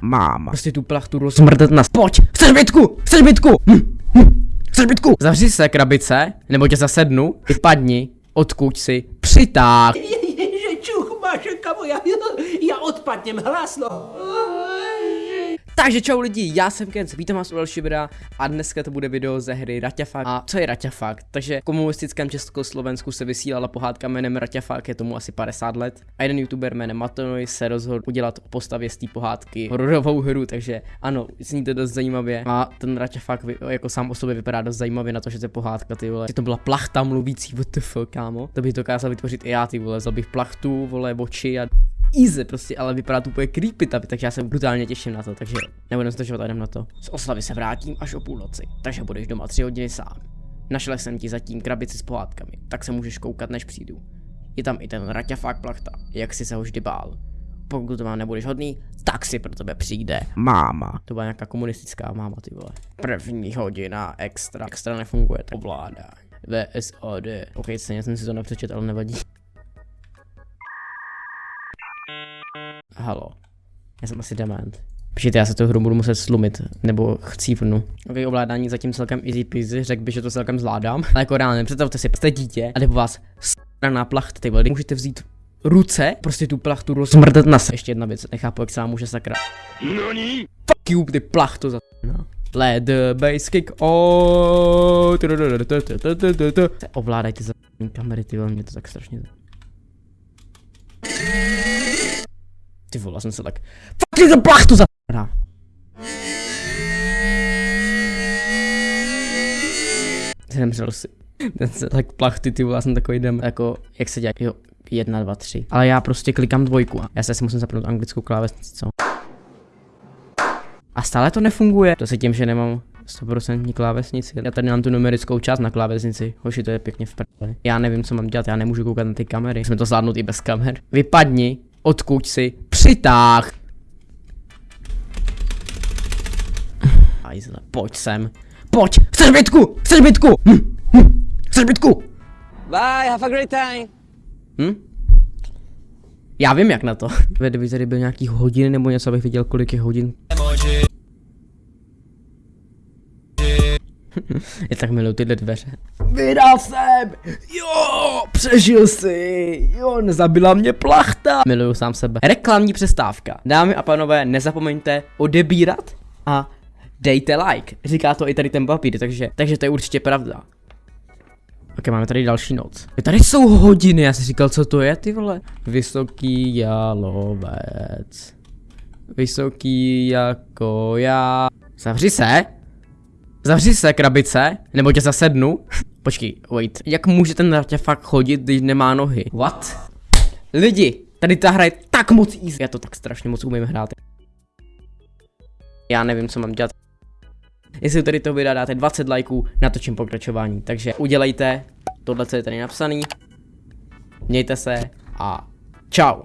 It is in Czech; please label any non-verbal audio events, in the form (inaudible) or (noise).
Máma. Prostě tu plachtu rozmrdat na... Pojď! Chceš bytku! Chceš bytku! Hm, hm. Chceš bytku! Zavři se, krabice, nebo tě zasednu, vypadni, odkud si, přitáh. Že čuch máš, kamo, já, já odpadnem hlasno. Takže čau lidi, já jsem Kenz, vítám vás u dalšího videa a dneska to bude video ze hry Raťafak. A co je Raťafak? Takže v komunistickém Československu se vysílala pohádka jménem Raťafak, je tomu asi 50 let. A jeden youtuber jménem Matonoj se rozhodl udělat o postavě z té pohádky hororovou hru, takže ano, zní to dost zajímavě. A ten Raťafak jako sám o sobě vypadá dost zajímavě na to, že to je pohádka, ty vole. Že to byla plachta mluvící, WTF, kámo. To bych dokázal vytvořit i já, ty vole, vzal bych plachtu, vole, oči a easy prostě, ale vypadá to úplně creepy, takže já se brutálně těším na to, takže nebudem zdržovat, jdem na to. Z oslavy se vrátím až o půlnoci, takže budeš doma tři hodiny sám. Našel jsem ti zatím krabici s pohádkami, tak se můžeš koukat, než přijdu. Je tam i ten raťafák plachta, jak si se ho vždy bál. Pokud to má nebudeš hodný, tak si pro tebe přijde. Máma. To byla nějaká komunistická máma, ty vole. První hodina extra. Extra nefunguje, to ovládá. VSOD. Ok, stejně jsem si to nepřečet, ale nevadí. Halo. Já jsem asi dement. Počkejte, já se tu hru budu muset slumit, nebo chcípnu. Ok, ovládání zatím celkem easy peasy, řekl bych, že to celkem zvládám. Ale jako reálně, představte si, jste dítě a po vás straná plachta, ty vole, můžete vzít ruce, prostě tu plachtu rozmrdat na se. Ještě jedna věc, nechápu, jak se vám může sakra. Nani? Fuck you, ty plachtu za... No. Let the bass kick oh. Ovládajte za kamery, ty vole, mě to tak strašně... Ty vole, jsem se tak... Fuck to plachtu za... Zemřel si. Ten se tak plachty, ty vole, jsem takový jdem, jako, jak se dělá, jo, jedna, dva, tři. Ale já prostě klikám dvojku. Já se asi musím zapnout anglickou klávesnici, co? A stále to nefunguje. To se tím, že nemám 100% klávesnici. Já tady mám tu numerickou část na klávesnici. Hoši, to je pěkně v prdeli. Já nevím, co mám dělat, já nemůžu koukat na ty kamery. Jsme to zvládnout i bez kamer. Vypadni, odkud si, přitáh. Ajzle, pojď sem. Pojď, chceš bytku, chceš bytku, hm, hm, chceš bytku. Bye, have a great time. Hm? Já vím jak na to. Kdyby tady byl nějaký hodin nebo něco, abych viděl kolik je hodin. (laughs) Je tak miluji tyhle dveře. Vydal jsem! Jo, přežil si! Jo, nezabila mě plachta! Miluju sám sebe. Reklamní přestávka. Dámy a panové, nezapomeňte odebírat a dejte like. Říká to i tady ten papír, takže, takže to je určitě pravda. Ok, máme tady další noc. Tady jsou hodiny, já si říkal, co to je, ty vole. Vysoký jalovec. Vysoký jako já. Zavři se. Zavři se, krabice, nebo tě zasednu. Počkej, wait. Jak může ten ratě fakt chodit, když nemá nohy? What? Lidi, tady ta hra je tak moc easy. Já to tak strašně moc umím hrát. Já nevím, co mám dělat. Jestli tady to videa dáte 20 lajků, natočím pokračování. Takže udělejte tohle, co je tady napsaný. Mějte se a čau.